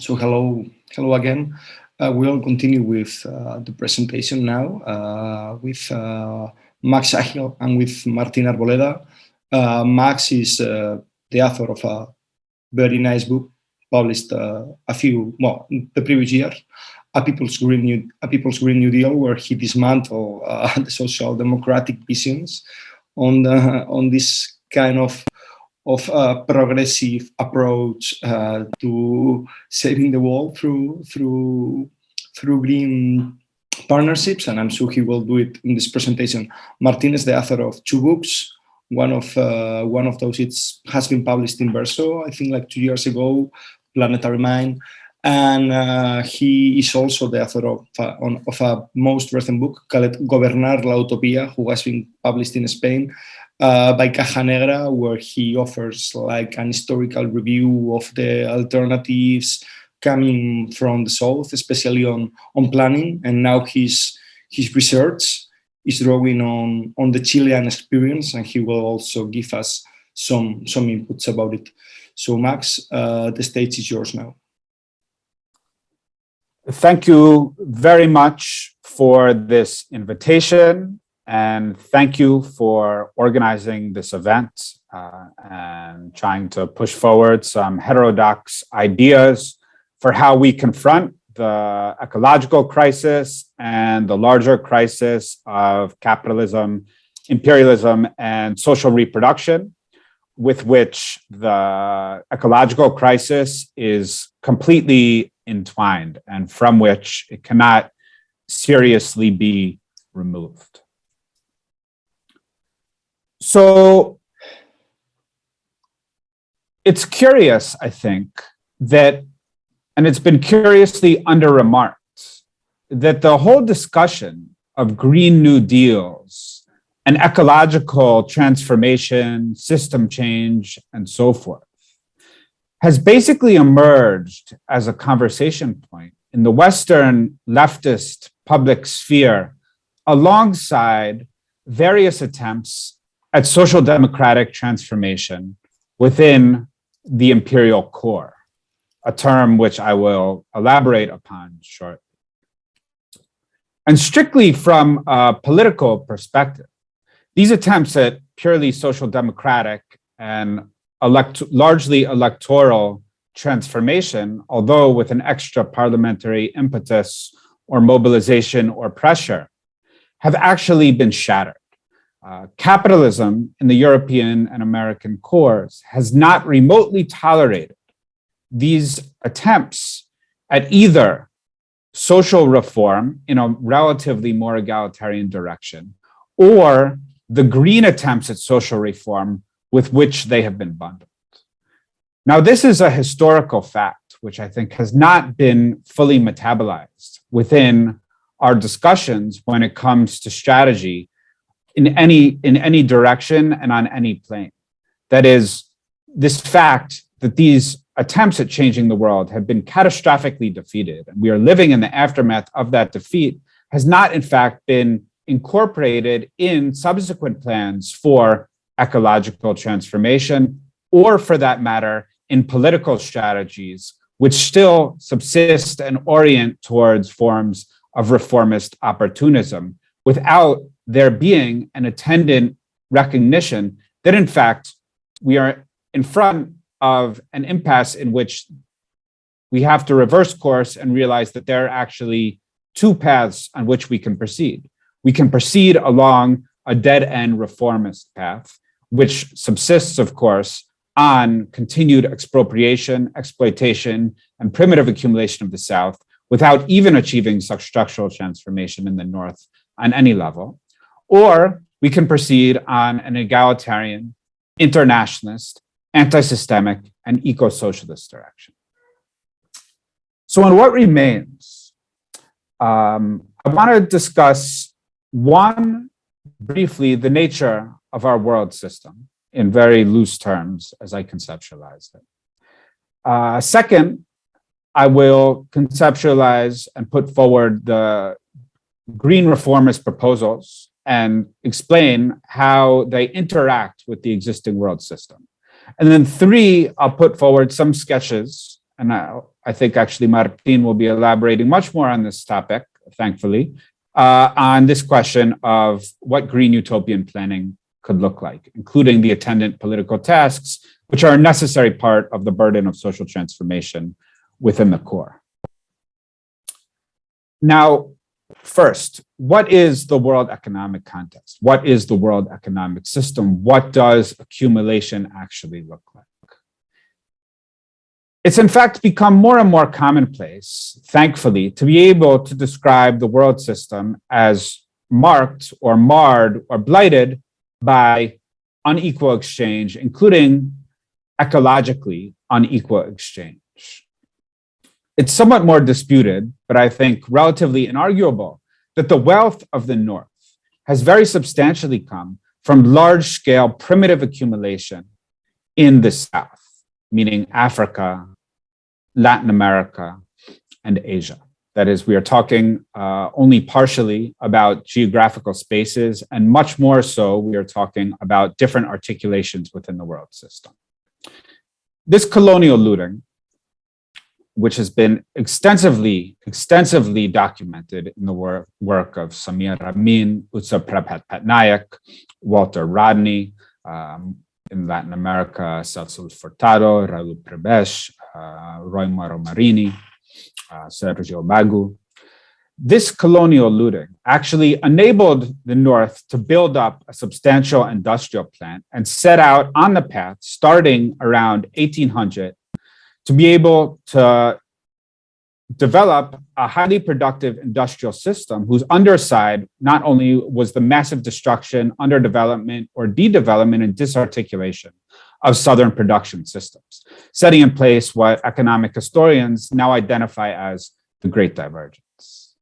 So hello, hello again. Uh, we'll continue with uh, the presentation now uh, with uh, Max Agil and with Martin Arboleda. Uh, Max is uh, the author of a very nice book published a few, well, the previous year, A People's Green New, a People's Green New Deal, where he dismantled the social democratic visions on, the, on this kind of of a progressive approach uh, to saving the world through through through green partnerships, and I'm sure he will do it in this presentation. Martin is the author of two books. One of uh, one of those it's has been published in Verso, I think like two years ago, Planetary Mind, and uh, he is also the author of, uh, on, of a most recent book called Gobernar la Utopía, who has been published in Spain, uh, by Caja Negra, where he offers like an historical review of the alternatives coming from the south, especially on on planning. And now his his research is drawing on on the Chilean experience, and he will also give us some some inputs about it. So Max, uh, the stage is yours now. Thank you very much for this invitation and thank you for organizing this event uh, and trying to push forward some heterodox ideas for how we confront the ecological crisis and the larger crisis of capitalism, imperialism, and social reproduction, with which the ecological crisis is completely entwined and from which it cannot seriously be removed. So it's curious, I think, that, and it's been curiously under remarked, that the whole discussion of Green New Deals and ecological transformation, system change, and so forth, has basically emerged as a conversation point in the Western leftist public sphere alongside various attempts at social democratic transformation within the imperial core, a term which I will elaborate upon shortly. And strictly from a political perspective, these attempts at purely social democratic and elect largely electoral transformation, although with an extra parliamentary impetus or mobilization or pressure, have actually been shattered. Uh, capitalism in the European and American cores has not remotely tolerated these attempts at either social reform in a relatively more egalitarian direction or the green attempts at social reform with which they have been bundled. Now, this is a historical fact, which I think has not been fully metabolized within our discussions when it comes to strategy in any in any direction and on any plane. That is, this fact that these attempts at changing the world have been catastrophically defeated, and we are living in the aftermath of that defeat, has not in fact been incorporated in subsequent plans for ecological transformation, or for that matter, in political strategies, which still subsist and orient towards forms of reformist opportunism without there being an attendant recognition that in fact we are in front of an impasse in which we have to reverse course and realize that there are actually two paths on which we can proceed. We can proceed along a dead-end reformist path, which subsists, of course, on continued expropriation, exploitation, and primitive accumulation of the South without even achieving such structural transformation in the North on any level. Or we can proceed on an egalitarian, internationalist, anti-systemic, and eco-socialist direction. So in what remains, um, I want to discuss one, briefly, the nature of our world system in very loose terms as I conceptualize it. Uh, second, I will conceptualize and put forward the green reformist proposals and explain how they interact with the existing world system. And then three, I'll put forward some sketches and I'll I think actually Martin will be elaborating much more on this topic, thankfully, uh, on this question of what green utopian planning could look like, including the attendant political tasks, which are a necessary part of the burden of social transformation within the core. Now, first, what is the world economic context? What is the world economic system? What does accumulation actually look like? It's in fact become more and more commonplace, thankfully, to be able to describe the world system as marked or marred or blighted by unequal exchange, including ecologically unequal exchange. It's somewhat more disputed, but I think relatively inarguable that the wealth of the North has very substantially come from large scale primitive accumulation in the South, meaning Africa, Latin America, and Asia. That is, we are talking uh, only partially about geographical spaces, and much more so, we are talking about different articulations within the world system. This colonial looting, which has been extensively, extensively documented in the work, work of Samir Amin, Utsa Prabhat Patnaik, Walter Rodney, um, in Latin America, Celso Furtado, Raul Prebesch, uh, Roy Mauro Marini, uh, Sergio Bagu. This colonial looting actually enabled the North to build up a substantial industrial plant and set out on the path starting around 1800 to be able to develop a highly productive industrial system whose underside not only was the massive destruction, underdevelopment, or de-development and disarticulation of Southern production systems, setting in place what economic historians now identify as the Great Divergence.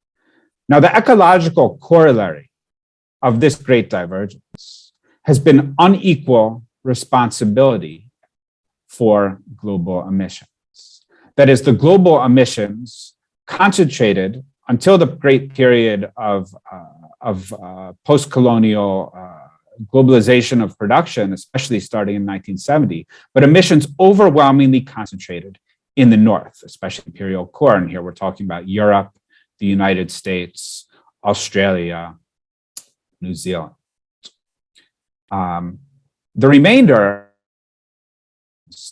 Now, the ecological corollary of this Great Divergence has been unequal responsibility for global emissions. That is, the global emissions concentrated until the great period of, uh, of uh, post-colonial uh, globalization of production, especially starting in 1970, but emissions overwhelmingly concentrated in the North, especially imperial core. And here we're talking about Europe, the United States, Australia, New Zealand. Um, the remainder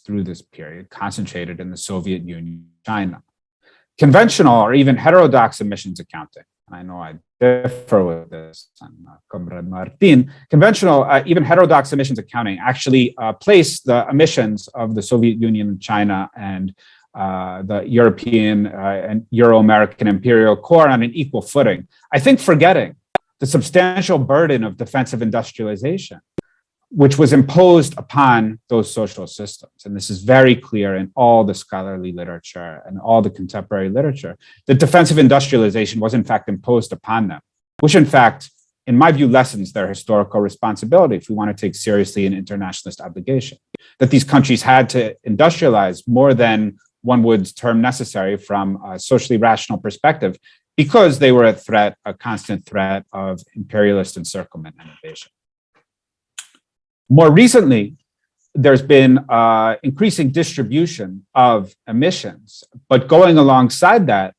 through this period concentrated in the Soviet Union, China. Conventional or even heterodox emissions accounting I know I differ with this, and, uh, Comrade Martin, conventional, uh, even heterodox emissions accounting actually uh, place the emissions of the Soviet Union, China, and uh, the European uh, and Euro-American imperial core on an equal footing. I think forgetting the substantial burden of defensive industrialization which was imposed upon those social systems. And this is very clear in all the scholarly literature and all the contemporary literature. The defensive industrialization was in fact imposed upon them, which in fact, in my view, lessens their historical responsibility if we want to take seriously an internationalist obligation. That these countries had to industrialize more than one would term necessary from a socially rational perspective because they were a threat, a constant threat of imperialist encirclement and invasion. More recently, there's been uh, increasing distribution of emissions, but going alongside that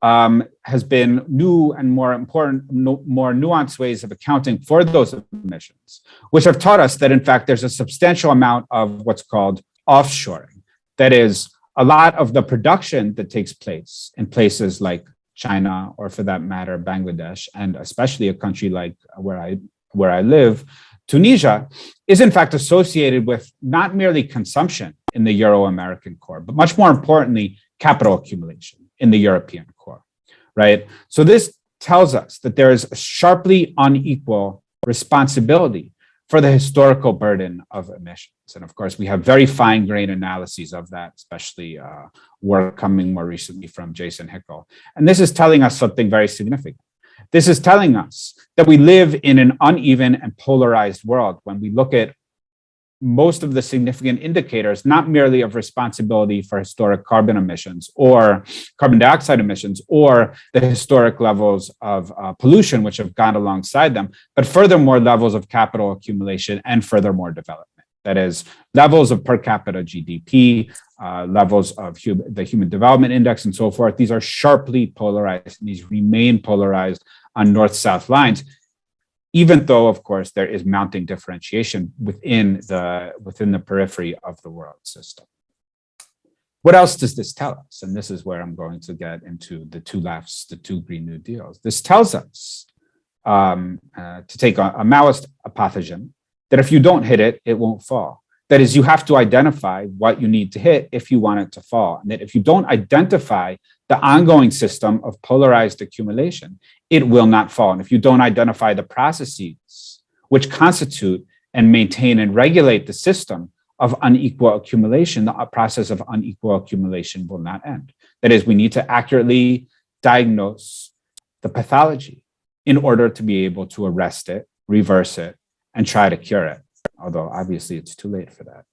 um, has been new and more important, no, more nuanced ways of accounting for those emissions, which have taught us that in fact there's a substantial amount of what's called offshoring. That is, a lot of the production that takes place in places like China, or for that matter, Bangladesh, and especially a country like where I where I live, Tunisia is in fact associated with not merely consumption in the Euro-American core, but much more importantly, capital accumulation in the European core, right? So this tells us that there is a sharply unequal responsibility for the historical burden of emissions. And of course, we have very fine grained analyses of that, especially uh, work coming more recently from Jason Hickel. And this is telling us something very significant. This is telling us that we live in an uneven and polarized world when we look at most of the significant indicators, not merely of responsibility for historic carbon emissions or carbon dioxide emissions or the historic levels of uh, pollution, which have gone alongside them, but furthermore levels of capital accumulation and furthermore development. That is levels of per capita GDP, uh, levels of hum the Human Development Index and so forth. These are sharply polarized and these remain polarized on north-south lines, even though, of course, there is mounting differentiation within the, within the periphery of the world system. What else does this tell us? And this is where I'm going to get into the two lefts, the two Green New Deals. This tells us, um, uh, to take a, a Maoist pathogen, that if you don't hit it, it won't fall. That is, you have to identify what you need to hit if you want it to fall. And that if you don't identify the ongoing system of polarized accumulation, it will not fall. And if you don't identify the processes which constitute and maintain and regulate the system of unequal accumulation, the process of unequal accumulation will not end. That is, we need to accurately diagnose the pathology in order to be able to arrest it, reverse it, and try to cure it, although obviously it's too late for that.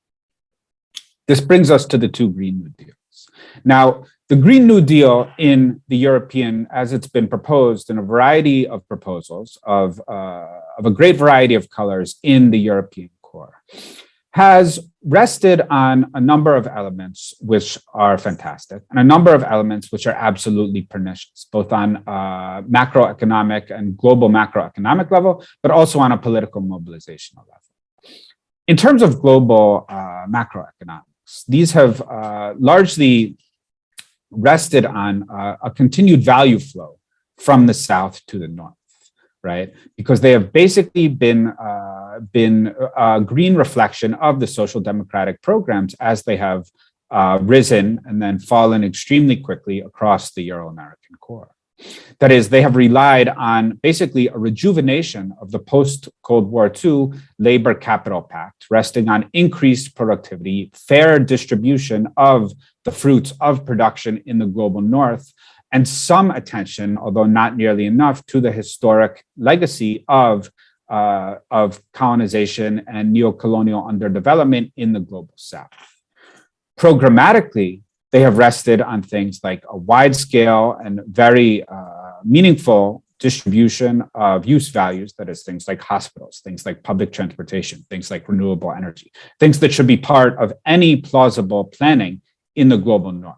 This brings us to the two Green New Deals. Now, the Green New Deal in the European, as it's been proposed in a variety of proposals of, uh, of a great variety of colors in the European core, has rested on a number of elements which are fantastic and a number of elements which are absolutely pernicious, both on uh, macroeconomic and global macroeconomic level, but also on a political mobilizational level. In terms of global uh, macroeconomics, these have uh, largely rested on uh, a continued value flow from the south to the north right? Because they have basically been uh, been a green reflection of the social democratic programs as they have uh, risen and then fallen extremely quickly across the Euro-American core. That is, they have relied on basically a rejuvenation of the post-Cold War II labor capital pact, resting on increased productivity, fair distribution of the fruits of production in the global north, and some attention, although not nearly enough, to the historic legacy of, uh, of colonization and neo-colonial underdevelopment in the global south. Programmatically, they have rested on things like a wide scale and very uh, meaningful distribution of use values, that is things like hospitals, things like public transportation, things like renewable energy, things that should be part of any plausible planning in the global north.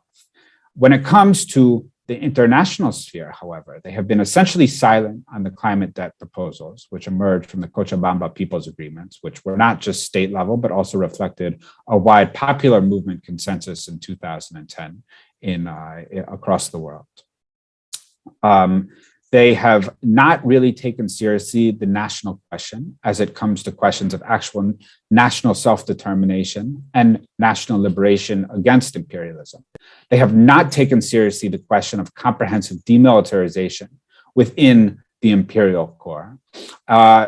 When it comes to the international sphere, however, they have been essentially silent on the climate debt proposals, which emerged from the Cochabamba People's Agreements, which were not just state level, but also reflected a wide popular movement consensus in 2010 in uh, across the world. Um, they have not really taken seriously the national question as it comes to questions of actual national self-determination and national liberation against imperialism. They have not taken seriously the question of comprehensive demilitarization within the imperial core. Uh,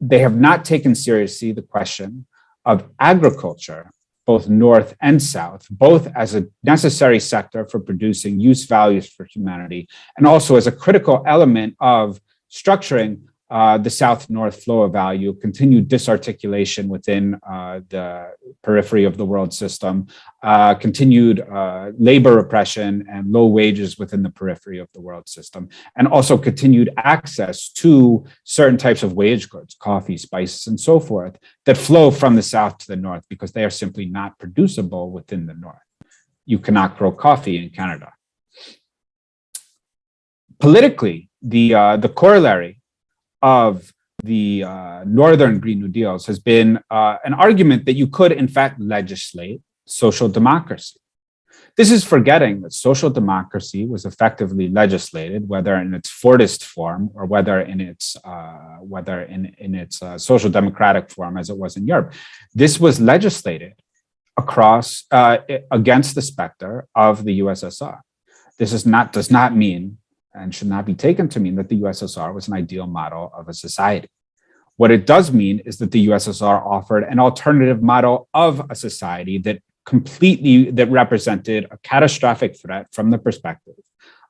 they have not taken seriously the question of agriculture both North and South, both as a necessary sector for producing use values for humanity, and also as a critical element of structuring uh, the south-north flow of value, continued disarticulation within uh, the periphery of the world system, uh, continued uh, labor oppression and low wages within the periphery of the world system, and also continued access to certain types of wage goods, coffee, spices, and so forth, that flow from the south to the north because they are simply not producible within the north. You cannot grow coffee in Canada. Politically, the, uh, the corollary of the uh, Northern Green New Deals has been uh, an argument that you could, in fact, legislate social democracy. This is forgetting that social democracy was effectively legislated, whether in its Fordist form or whether in its uh, whether in in its uh, social democratic form as it was in Europe. This was legislated across uh, against the specter of the USSR. This is not does not mean and should not be taken to mean that the USSR was an ideal model of a society. What it does mean is that the USSR offered an alternative model of a society that completely, that represented a catastrophic threat from the perspective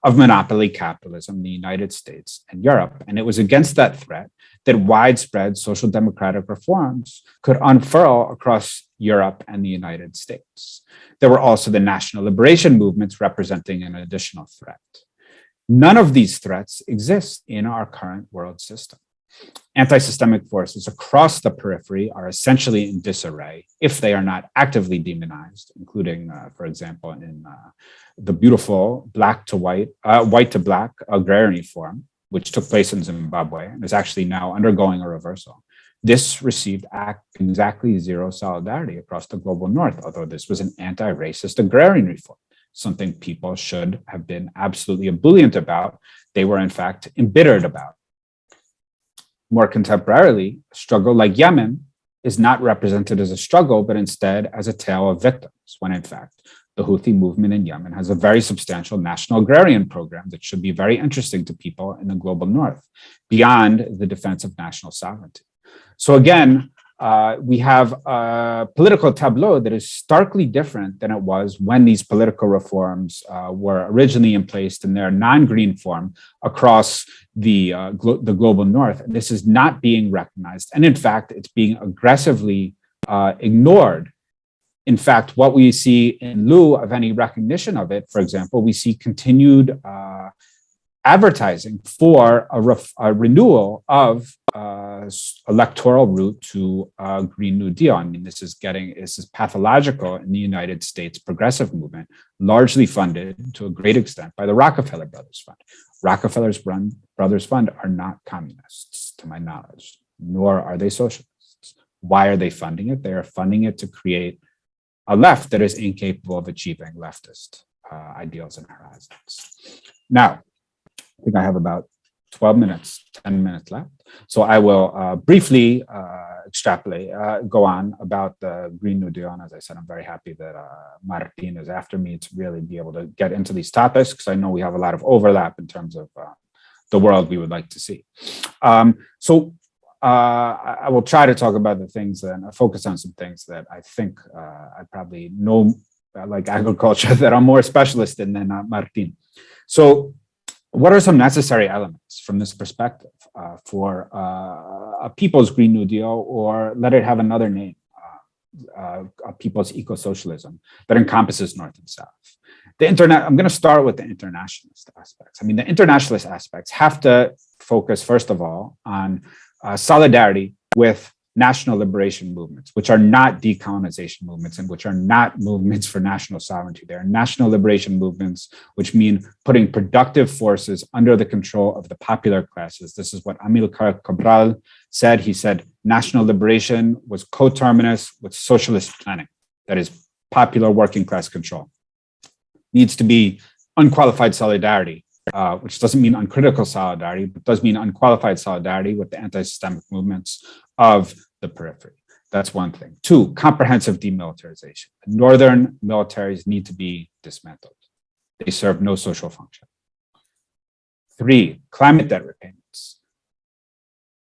of monopoly capitalism the United States and Europe. And it was against that threat that widespread social democratic reforms could unfurl across Europe and the United States. There were also the national liberation movements representing an additional threat. None of these threats exist in our current world system. Anti-systemic forces across the periphery are essentially in disarray if they are not actively demonized, including, uh, for example, in uh, the beautiful black to white, uh, white to black agrarian reform, which took place in Zimbabwe and is actually now undergoing a reversal. This received exactly zero solidarity across the global north, although this was an anti-racist agrarian reform, something people should have been absolutely ebullient about. They were in fact embittered about. More contemporarily, a struggle like Yemen is not represented as a struggle, but instead as a tale of victims, when in fact, the Houthi movement in Yemen has a very substantial national agrarian program that should be very interesting to people in the global north, beyond the defense of national sovereignty. So again, uh, we have a political tableau that is starkly different than it was when these political reforms uh, were originally in place in their non-green form across the, uh, glo the global north. And this is not being recognized. And in fact, it's being aggressively uh, ignored. In fact, what we see in lieu of any recognition of it, for example, we see continued uh, advertising for a, a renewal of uh, electoral route to a Green New Deal. I mean, this is getting, this is pathological in the United States progressive movement, largely funded to a great extent by the Rockefeller Brothers Fund. Rockefeller's run, Brothers Fund are not communists, to my knowledge, nor are they socialists. Why are they funding it? They are funding it to create a left that is incapable of achieving leftist uh, ideals and horizons. Now, I think I have about 12 minutes, 10 minutes left. So I will uh, briefly uh, extrapolate, uh, go on about the Green New Deal. And as I said, I'm very happy that uh, Martin is after me to really be able to get into these topics because I know we have a lot of overlap in terms of uh, the world we would like to see. Um, so uh, I will try to talk about the things and focus on some things that I think I probably know, like agriculture, that I'm more specialist in than Martin. So what are some necessary elements from this perspective uh, for uh, a people's Green New Deal, or let it have another name, uh, uh a people's eco-socialism that encompasses North and South? The internet, I'm going to start with the internationalist aspects. I mean, the internationalist aspects have to focus, first of all, on uh, solidarity with national liberation movements, which are not decolonization movements and which are not movements for national sovereignty. They are national liberation movements, which mean putting productive forces under the control of the popular classes. This is what Amilcar Cabral said. He said national liberation was coterminous with socialist planning, that is popular working class control. Needs to be unqualified solidarity uh, which doesn't mean uncritical solidarity, but does mean unqualified solidarity with the anti-systemic movements of the periphery. That's one thing. Two, comprehensive demilitarization. Northern militaries need to be dismantled. They serve no social function. Three, climate debt repayments.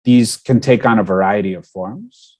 These can take on a variety of forms.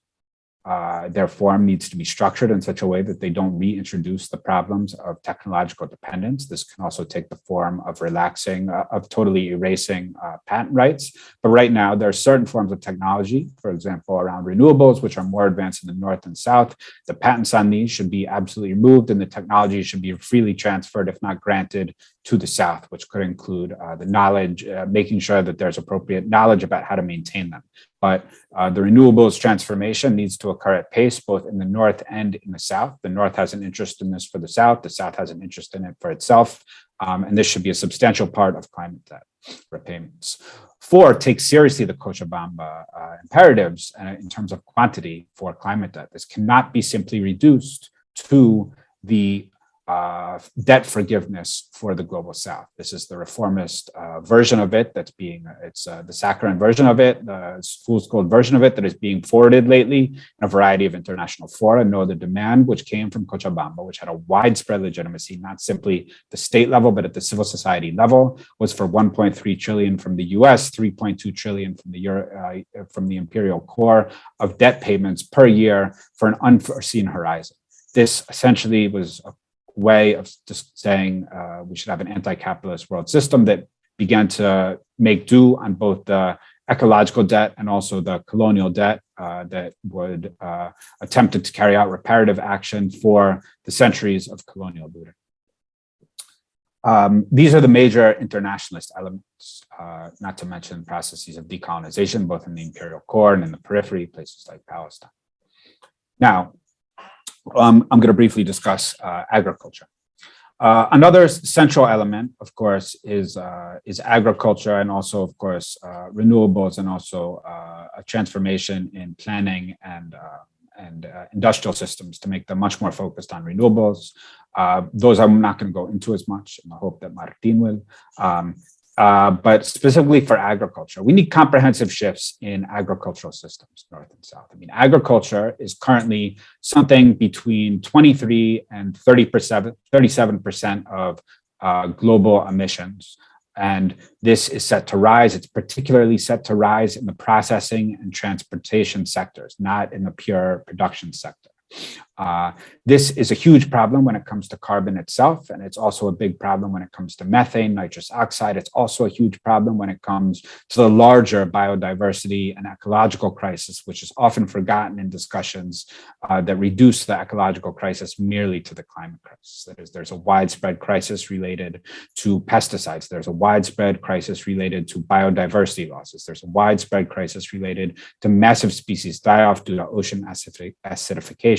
Uh, their form needs to be structured in such a way that they don't reintroduce the problems of technological dependence. This can also take the form of relaxing, uh, of totally erasing uh, patent rights. But right now, there are certain forms of technology, for example, around renewables, which are more advanced in the North and South. The patents on these should be absolutely removed and the technology should be freely transferred, if not granted, to the South, which could include uh, the knowledge, uh, making sure that there's appropriate knowledge about how to maintain them. But uh, the renewables transformation needs to occur at pace, both in the North and in the South. The North has an interest in this for the South. The South has an interest in it for itself. Um, and this should be a substantial part of climate debt repayments. Four, take seriously the Cochabamba uh, imperatives uh, in terms of quantity for climate debt. This cannot be simply reduced to the uh, debt forgiveness for the global south. This is the reformist uh, version of it that's being, it's uh, the saccharine version of it, the fool's gold version of it that is being forwarded lately in a variety of international fora. No, the demand which came from Cochabamba, which had a widespread legitimacy, not simply the state level, but at the civil society level, was for 1.3 trillion from the US, 3.2 trillion from the Euro, uh, from the imperial core of debt payments per year for an unforeseen horizon. This essentially was a way of just saying uh, we should have an anti-capitalist world system that began to make do on both the ecological debt and also the colonial debt uh, that would uh, attempted to carry out reparative action for the centuries of colonial looting. Um, these are the major internationalist elements, uh, not to mention processes of decolonization, both in the imperial core and in the periphery, places like Palestine. Now, um, I'm going to briefly discuss uh, agriculture. Uh, another central element, of course, is uh, is agriculture and also, of course, uh, renewables and also uh, a transformation in planning and uh, and industrial systems to make them much more focused on renewables. those I'm not going to go into as much in the hope that Martin will. Um, uh, but specifically for agriculture, we need comprehensive shifts in agricultural systems, North and South. I mean, agriculture is currently something between 23 and 37% of uh, global emissions. And this is set to rise. It's particularly set to rise in the processing and transportation sectors, not in the pure production sector. Uh, this is a huge problem when it comes to carbon itself, and it's also a big problem when it comes to methane, nitrous oxide. It's also a huge problem when it comes to the larger biodiversity and ecological crisis, which is often forgotten in discussions uh, that reduce the ecological crisis merely to the climate crisis. That is, there's a widespread crisis related to pesticides. There's a widespread crisis related to biodiversity losses. There's a widespread crisis related to massive species die-off due to ocean acidification,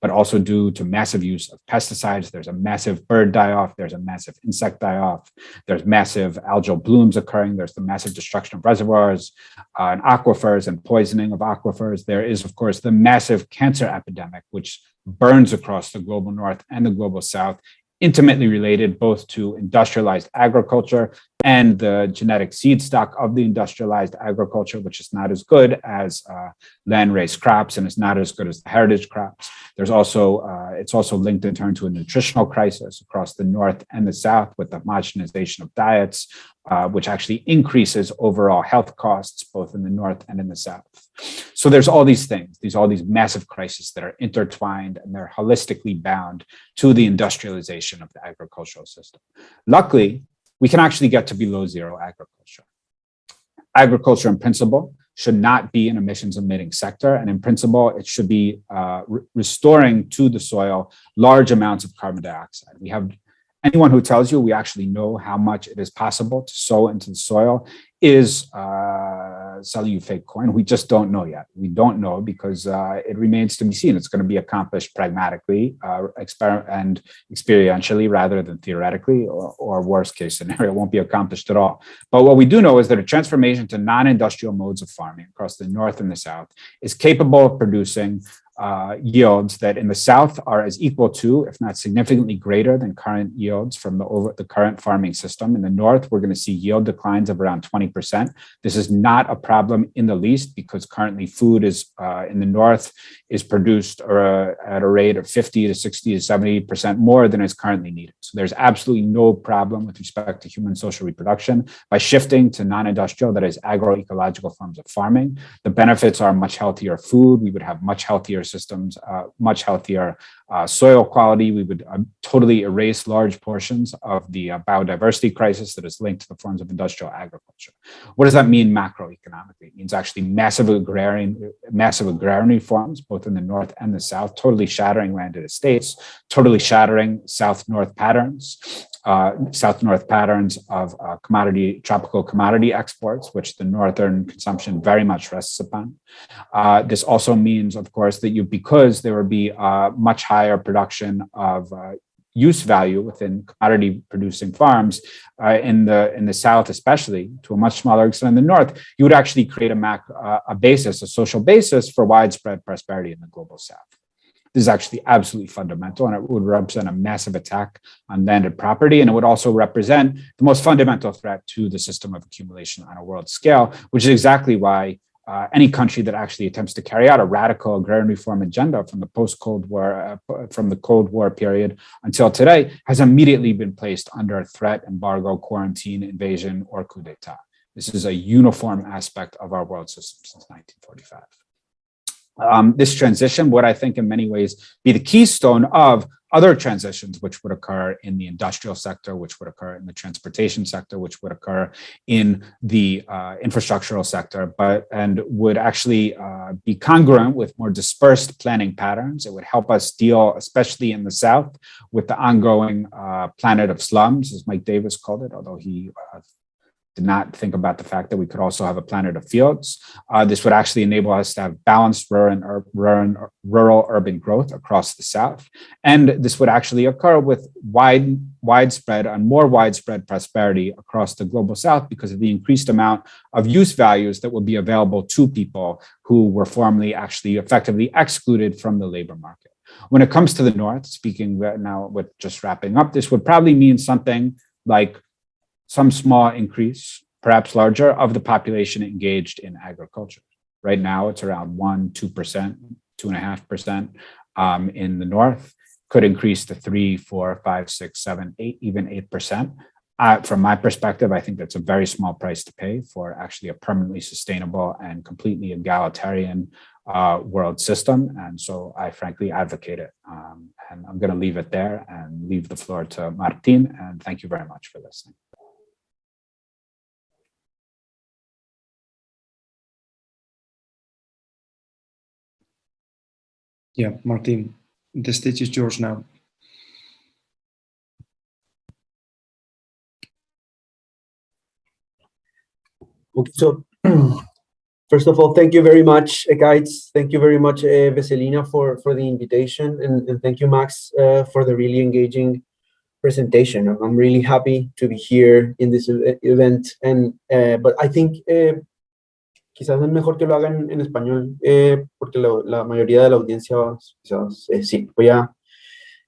but also due to massive use of pesticides. There's a massive bird die-off. There's a massive insect die-off. There's massive algal blooms occurring. There's the massive destruction of reservoirs uh, and aquifers and poisoning of aquifers. There is, of course, the massive cancer epidemic, which burns across the global north and the global south intimately related both to industrialized agriculture and the genetic seed stock of the industrialized agriculture, which is not as good as uh, land-raised crops and is not as good as the heritage crops. There's also, uh, it's also linked in turn to a nutritional crisis across the North and the South with the homogenization of diets, uh, which actually increases overall health costs, both in the North and in the South. So there's all these things, these all these massive crises that are intertwined and they're holistically bound to the industrialization of the agricultural system. Luckily, we can actually get to below zero agriculture. Agriculture in principle should not be an emissions emitting sector. And in principle, it should be uh, re restoring to the soil large amounts of carbon dioxide. We have anyone who tells you we actually know how much it is possible to sow into the soil is uh, selling you fake coin. We just don't know yet. We don't know because uh, it remains to be seen. It's going to be accomplished pragmatically uh, and experientially rather than theoretically, or, or worst case scenario, won't be accomplished at all. But what we do know is that a transformation to non-industrial modes of farming across the North and the South is capable of producing uh, yields that in the south are as equal to, if not significantly greater than current yields from the, over, the current farming system. In the north, we're going to see yield declines of around 20%. This is not a problem in the least because currently food is uh, in the north is produced uh, at a rate of 50 to 60 to 70% more than is currently needed. So there's absolutely no problem with respect to human social reproduction by shifting to non-industrial, that is agroecological forms of farming. The benefits are much healthier food. We would have much healthier systems, uh, much healthier uh, soil quality. We would uh, totally erase large portions of the biodiversity crisis that is linked to the forms of industrial agriculture. What does that mean macroeconomically? It means actually massive agrarian, massive agrarian reforms, both in the north and the south, totally shattering landed estates, totally shattering south-north patterns, uh, south-north patterns of uh, commodity, tropical commodity exports, which the northern consumption very much rests upon. Uh, this also means, of course, that you, because there would be uh, much higher production of uh, use value within commodity producing farms uh, in the in the south especially to a much smaller extent in the north you would actually create a mac uh, a basis a social basis for widespread prosperity in the global south this is actually absolutely fundamental and it would represent a massive attack on landed property. And it would also represent the most fundamental threat to the system of accumulation on a world scale, which is exactly why uh, any country that actually attempts to carry out a radical agrarian reform agenda from the post-Cold War, uh, from the Cold War period until today, has immediately been placed under a threat, embargo, quarantine, invasion, or coup d'etat. This is a uniform aspect of our world system since 1945 um, this transition would, I think, in many ways be the keystone of other transitions which would occur in the industrial sector, which would occur in the transportation sector, which would occur in the uh, infrastructural sector, but and would actually uh, be congruent with more dispersed planning patterns. It would help us deal, especially in the South, with the ongoing uh, planet of slums, as Mike Davis called it, although he uh, did not think about the fact that we could also have a planet of fields. Uh, this would actually enable us to have balanced rural, rural, rural urban growth across the South. And this would actually occur with wide, widespread and more widespread prosperity across the global South because of the increased amount of use values that would be available to people who were formerly actually effectively excluded from the labor market. When it comes to the North, speaking now with just wrapping up, this would probably mean something like some small increase, perhaps larger, of the population engaged in agriculture. Right now, it's around one, 2%, two and a half percent um, in the north, could increase to three, four, five, six, seven, eight, even 8%. Uh, from my perspective, I think that's a very small price to pay for actually a permanently sustainable and completely egalitarian uh, world system. And so I frankly advocate it. Um, and I'm going to leave it there and leave the floor to Martin. And thank you very much for listening. Yeah, Martin, the stage is yours now. Okay, so first of all, thank you very much, uh, guys. Thank you very much, uh, Veselina, for, for the invitation. And, and thank you, Max, uh, for the really engaging presentation. I'm really happy to be here in this event. And uh, But I think uh, quizás es mejor que lo hagan en español, eh, porque la mayoría de la audiencia, eh, sí, voy a,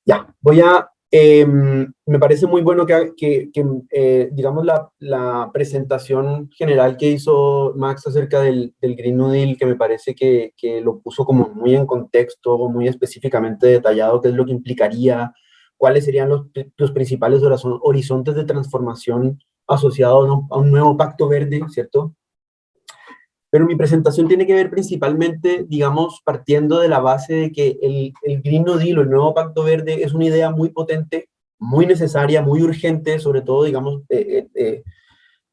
ya, voy a, eh, me parece muy bueno que, que, que eh, digamos, la, la, presentación general que hizo Max acerca del, Green New Deal, que me parece que, que, lo puso como muy en contexto, muy específicamente detallado, qué es lo que implicaría, cuáles serían los, los principales horizontes de transformación asociados a un nuevo pacto verde, ¿cierto? Pero mi presentación tiene que ver principalmente, digamos, partiendo de la base de que el, el Green New Deal, el nuevo Pacto Verde, es una idea muy potente, muy necesaria, muy urgente, sobre todo, digamos, eh, eh,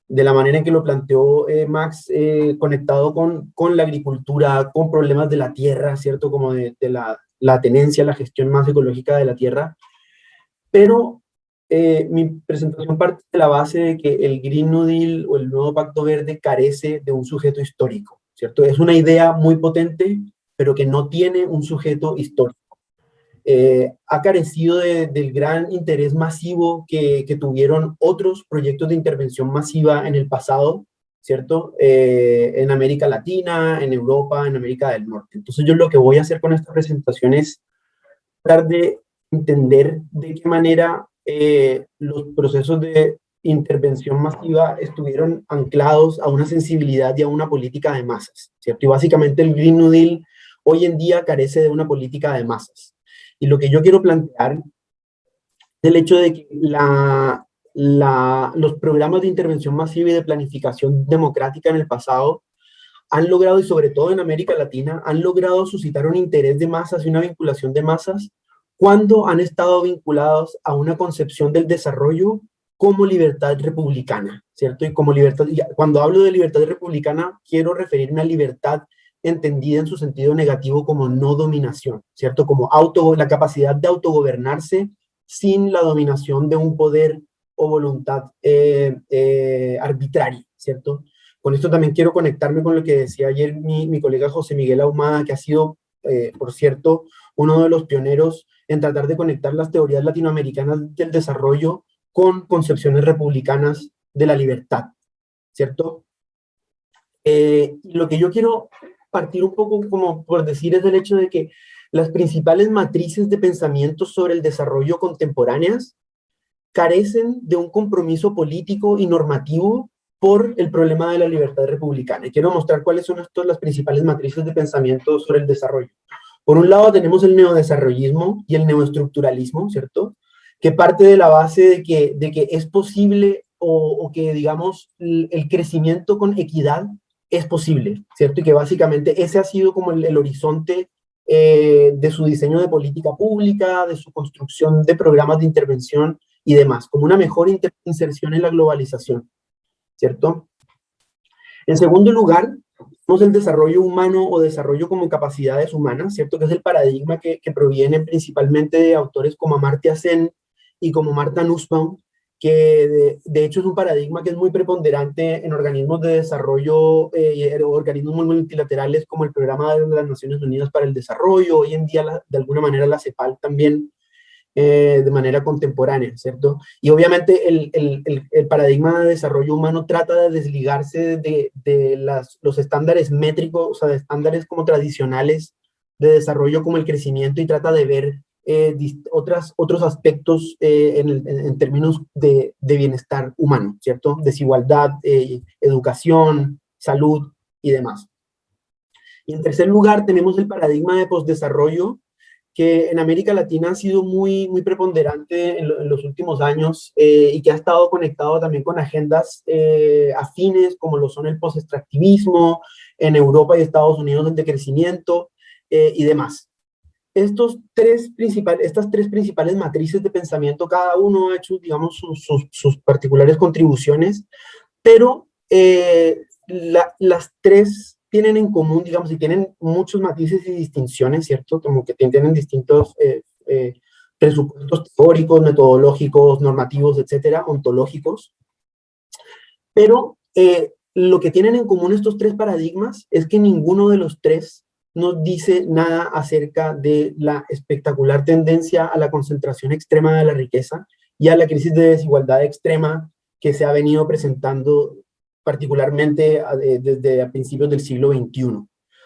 de la manera en que lo planteó eh, Max, eh, conectado con, con la agricultura, con problemas de la tierra, ¿cierto? Como de, de la, la tenencia, la gestión más ecológica de la tierra. Pero eh, mi presentación parte de la base de que el Green New Deal o el nuevo Pacto Verde carece de un sujeto histórico, ¿cierto? Es una idea muy potente, pero que no tiene un sujeto histórico. Eh, ha carecido del gran interés masivo que, que, tuvieron otros proyectos de intervención masiva en el pasado, ¿cierto? Eh, en América Latina, en Europa, en América del Norte. Entonces yo lo que voy a hacer con esta presentación es tratar de entender de qué manera eh, los procesos de intervención masiva estuvieron anclados a una sensibilidad y a una política de masas, ¿cierto? Y básicamente el Green New Deal hoy en día carece de una política de masas. Y lo que yo quiero plantear es el hecho de que los programas de intervención masiva y de planificación democrática en el pasado han logrado, y sobre todo en América Latina, han logrado suscitar un interés de masas y una vinculación de masas cuando han estado vinculados a una concepción del desarrollo como libertad republicana, ¿cierto? Y como libertad, cuando hablo de libertad republicana, quiero referirme a libertad entendida en su sentido negativo como no dominación, ¿cierto? Como auto, la capacidad de autogobernarse sin la dominación de un poder o voluntad eh, eh, arbitraria, ¿cierto? Con esto también quiero conectarme con lo que decía ayer mi, mi colega José Miguel Ahumada, que ha sido, eh, por cierto, uno de los pioneros en tratar de conectar las teorías latinoamericanas del desarrollo con concepciones republicanas de la libertad, ¿cierto? Eh, lo que yo quiero partir un poco como por decir es el hecho de que las principales matrices de pensamiento sobre el desarrollo contemporáneas carecen de un compromiso político y normativo por el problema de la libertad republicana. Y quiero mostrar cuáles son estas las principales matrices de pensamiento sobre el desarrollo. Por un lado tenemos el neodesarrollismo y el neoestructuralismo, ¿cierto? Que parte de la base de que, de que es posible o, que, digamos, el, crecimiento con equidad es posible, ¿cierto? Y que básicamente ese ha sido como el, horizonte eh, de su diseño de política pública, de su construcción de programas de intervención y demás, como una mejor inserción en la globalización, ¿cierto? En segundo lugar, tenemos el desarrollo humano o desarrollo como capacidades humanas, ¿cierto? Que es el paradigma que, que proviene principalmente de autores como Amartya Sen y como Marta Nussbaum, que de, hecho es un paradigma que es muy preponderante en organismos de desarrollo, eh, organismos multilaterales como el Programa de las Naciones Unidas para el Desarrollo, hoy en día de alguna manera la CEPAL también, eh, de manera contemporánea, ¿cierto? Y obviamente el, el, el, paradigma de desarrollo humano trata de desligarse de, de las, los estándares métricos, o sea, de estándares como tradicionales de desarrollo como el crecimiento y trata de ver eh, otras, otros aspectos eh, en, términos de, bienestar humano, ¿cierto? Desigualdad, educación, salud y demás. Y en tercer lugar tenemos el paradigma de postdesarrollo, que en América Latina ha sido muy, muy preponderante en, los últimos años y que ha estado conectado también con agendas afines como lo son el post-extractivismo, en Europa y Estados Unidos el decrecimiento y demás. Estos tres principales, estas tres principales matrices de pensamiento, cada uno ha hecho, digamos, sus, particulares contribuciones, pero eh, las tres tienen en común, digamos, y tienen muchos matices y distinciones, ¿cierto? Como que tienen distintos eh, eh, presupuestos teóricos, metodológicos, normativos, etcétera, ontológicos. Pero lo que tienen en común estos tres paradigmas es que ninguno de los tres no dice nada acerca de la espectacular tendencia a la concentración extrema de la riqueza y a la crisis de desigualdad extrema que se ha venido presentando particularmente desde a principios del siglo XXI,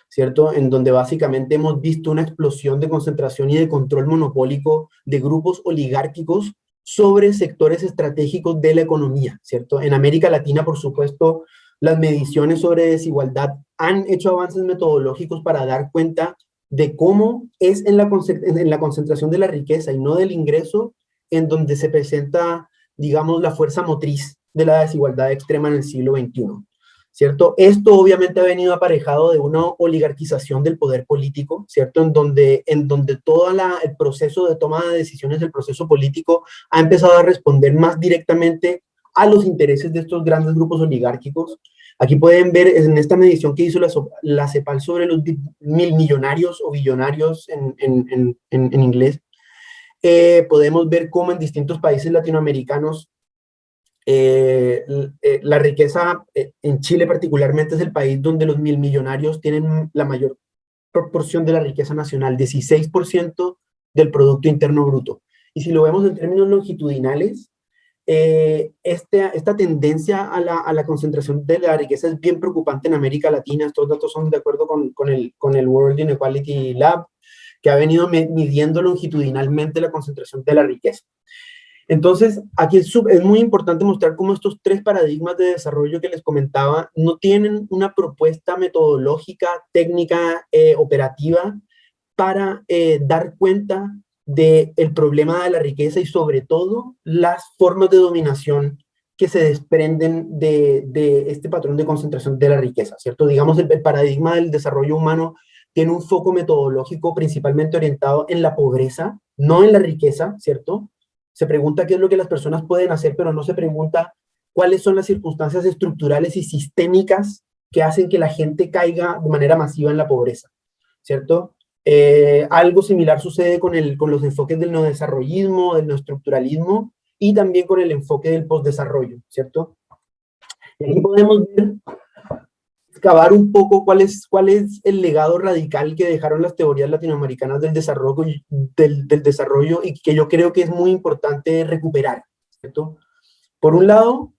¿cierto? En donde básicamente hemos visto una explosión de concentración y de control monopólico de grupos oligárquicos sobre sectores estratégicos de la economía, ¿cierto? En América Latina, por supuesto, las mediciones sobre desigualdad han hecho avances metodológicos para dar cuenta de cómo es en la, en la concentración de la riqueza y no del ingreso en donde se presenta, digamos, la fuerza motriz de la desigualdad extrema en el siglo XXI. ¿Cierto? Esto obviamente ha venido aparejado de una oligarquización del poder político, ¿cierto? En donde, en donde todo la, el proceso de toma de decisiones, el proceso político, ha empezado a responder más directamente a los intereses de estos grandes grupos oligárquicos. Aquí pueden ver en esta medición que hizo la, CEPAL sobre los mil millonarios o billonarios en, inglés, eh, podemos ver cómo en distintos países latinoamericanos eh, eh, la riqueza, en Chile particularmente, es el país donde los mil millonarios tienen la mayor proporción de la riqueza nacional, 16% del Producto Interno Bruto. Y si lo vemos en términos longitudinales, eh, este, esta tendencia a la, a la, concentración de la riqueza es bien preocupante en América Latina. Estos datos son de acuerdo con, con, el, con el World Inequality Lab, que ha venido midiendo longitudinalmente la concentración de la riqueza. Entonces, aquí es, muy importante mostrar cómo estos tres paradigmas de desarrollo que les comentaba no tienen una propuesta metodológica, técnica, eh, operativa para eh, dar cuenta del el problema de la riqueza y sobre todo las formas de dominación que se desprenden de, de este patrón de concentración de la riqueza, ¿cierto? Digamos, el, paradigma del desarrollo humano tiene un foco metodológico principalmente orientado en la pobreza, no en la riqueza, ¿cierto? Se pregunta qué es lo que las personas pueden hacer, pero no se pregunta cuáles son las circunstancias estructurales y sistémicas que hacen que la gente caiga de manera masiva en la pobreza, ¿cierto? Eh, algo similar sucede con, el, con los enfoques del neodesarrollismo, del neoestructuralismo y también con el enfoque del postdesarrollo, ¿cierto? Y aquí podemos ver, excavar un poco cuál es, cuál es el legado radical que dejaron las teorías latinoamericanas del desarrollo, del, desarrollo y que yo creo que es muy importante recuperar. Por un lado,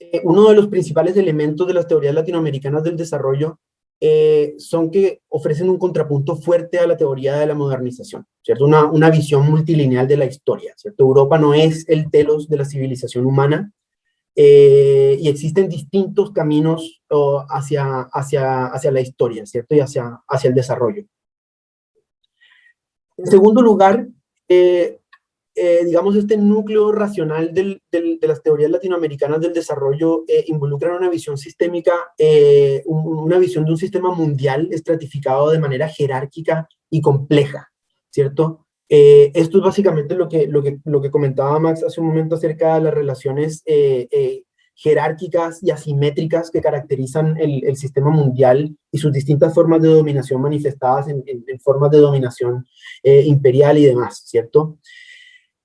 eh, uno de los principales elementos de las teorías latinoamericanas del desarrollo eh, son que ofrecen un contrapunto fuerte a la teoría de la modernización, ¿cierto? Una, una, visión multilineal de la historia, ¿cierto? Europa no es el telos de la civilización humana eh, y existen distintos caminos hacia, hacia, hacia la historia, ¿cierto? Y hacia, hacia el desarrollo. En segundo lugar, eh, eh, digamos, este núcleo racional de las teorías latinoamericanas del desarrollo eh, involucran una visión sistémica, una visión de un sistema mundial estratificado de manera jerárquica y compleja, ¿cierto? Eh, esto es básicamente lo que, lo, que, lo que comentaba Max hace un momento acerca de las relaciones jerárquicas y asimétricas que caracterizan el, el, sistema mundial y sus distintas formas de dominación manifestadas en, en, formas de dominación imperial y demás, ¿cierto?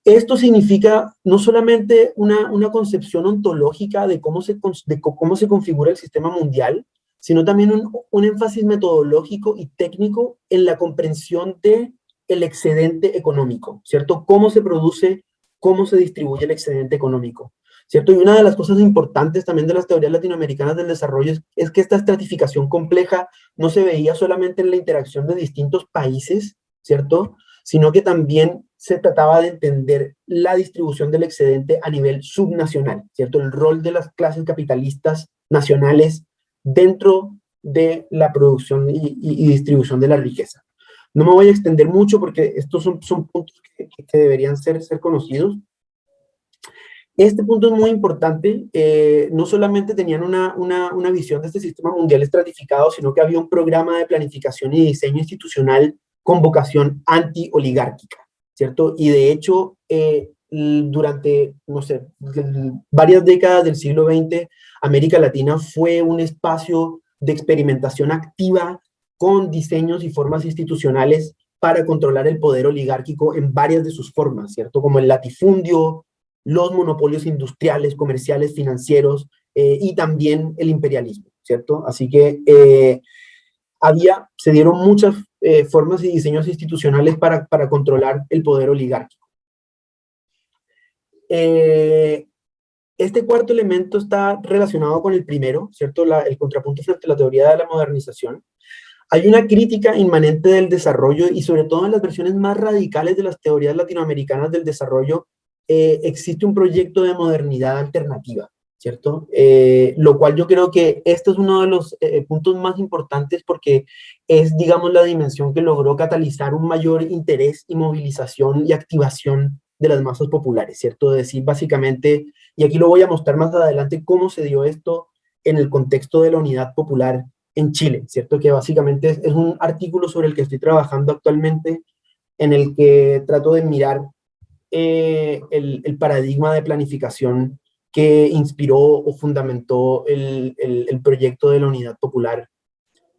Esto significa no solamente una, una concepción ontológica de cómo, se, cómo se configura el sistema mundial, sino también un, un, énfasis metodológico y técnico en la comprensión de el excedente económico, ¿cierto? Cómo se produce, cómo se distribuye el excedente económico, ¿cierto? Y una de las cosas importantes también de las teorías latinoamericanas del desarrollo es, que esta estratificación compleja no se veía solamente en la interacción de distintos países, ¿cierto? Sino que también se trataba de entender la distribución del excedente a nivel subnacional, ¿cierto? El rol de las clases capitalistas nacionales dentro de la producción y distribución de la riqueza. No me voy a extender mucho porque estos son, puntos que, deberían ser, ser conocidos. Este punto es muy importante, eh, no solamente tenían una visión de este sistema mundial estratificado, sino que había un programa de planificación y diseño institucional con vocación anti-oligárquica. ¿cierto? Y de hecho, eh, durante, no sé, varias décadas del siglo XX, América Latina fue un espacio de experimentación activa con diseños y formas institucionales para controlar el poder oligárquico en varias de sus formas, ¿cierto? Como el latifundio, los monopolios industriales, comerciales, financieros eh, y también el imperialismo, ¿cierto? Así que eh, había, se dieron muchas eh, formas y diseños institucionales para, para controlar el poder oligárquico. Este cuarto elemento está relacionado con el primero, ¿cierto? El contrapunto frente a la teoría de la modernización. Hay una crítica inmanente del desarrollo y sobre todo en las versiones más radicales de las teorías latinoamericanas del desarrollo, eh, existe un proyecto de modernidad alternativa. ¿cierto? Eh, lo cual yo creo que este es uno de los eh, puntos más importantes porque es, digamos, la dimensión que logró catalizar un mayor interés y movilización y activación de las masas populares, ¿cierto? decir, básicamente, y aquí lo voy a mostrar más adelante, cómo se dio esto en el contexto de la unidad popular en Chile, ¿cierto? Que básicamente es, es un artículo sobre el que estoy trabajando actualmente, en el que trato de mirar eh, el, el paradigma de planificación que inspiró o fundamentó el, el, el, proyecto de la Unidad Popular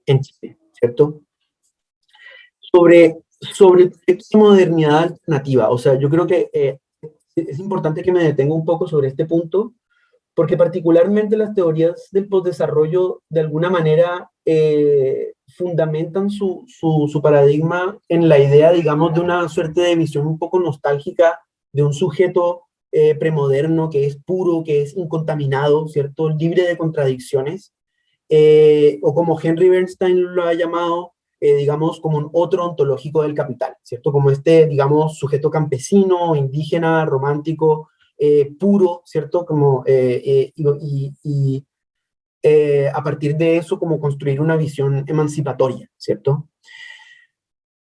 en Chile, ¿cierto? Sobre, sobre el proyecto de modernidad alternativa, o sea, yo creo que eh, es importante que me detenga un poco sobre este punto, porque particularmente las teorías del postdesarrollo de alguna manera eh, fundamentan su, su, paradigma en la idea, digamos, de una suerte de visión un poco nostálgica de un sujeto eh, premoderno, que es puro, que es incontaminado, ¿cierto? Libre de contradicciones, eh, o como Henry Bernstein lo ha llamado, digamos, como un otro ontológico del capital, ¿cierto? Como este, digamos, sujeto campesino, indígena, romántico, eh, puro, ¿cierto? Como, y, y, y a partir de eso, como construir una visión emancipatoria, ¿cierto?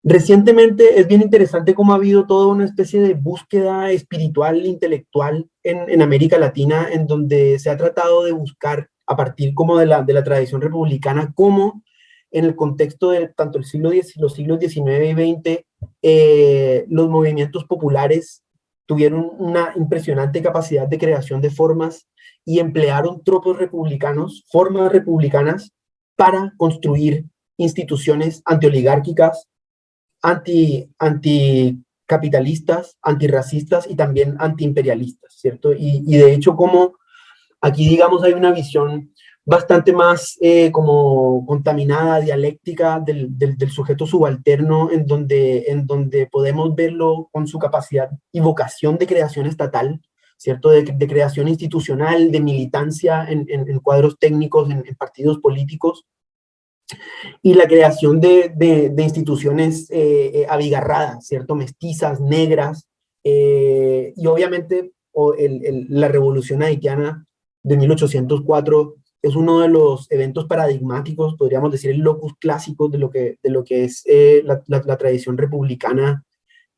Recientemente es bien interesante cómo ha habido toda una especie de búsqueda espiritual, intelectual en, América Latina, en donde se ha tratado de buscar, a partir como de la, de la tradición republicana, cómo en el contexto de tanto el siglo X, los siglos XIX y XX, eh, los movimientos populares tuvieron una impresionante capacidad de creación de formas y emplearon tropos republicanos, formas republicanas, para construir instituciones antioligárquicas, anti, anticapitalistas, antirracistas y también antiimperialistas, ¿cierto? Y, y, de hecho, como aquí, digamos, hay una visión bastante más eh, como contaminada, dialéctica del, del, sujeto subalterno, en donde, en donde podemos verlo con su capacidad y vocación de creación estatal, ¿cierto? De, de creación institucional, de militancia en, en, en cuadros técnicos, en, en partidos políticos, y la creación de, de, instituciones eh, eh, abigarradas, ¿cierto? Mestizas, negras, y obviamente o el, la revolución haitiana de 1804 es uno de los eventos paradigmáticos, podríamos decir el locus clásico de lo que, de lo que es eh, la, la, tradición republicana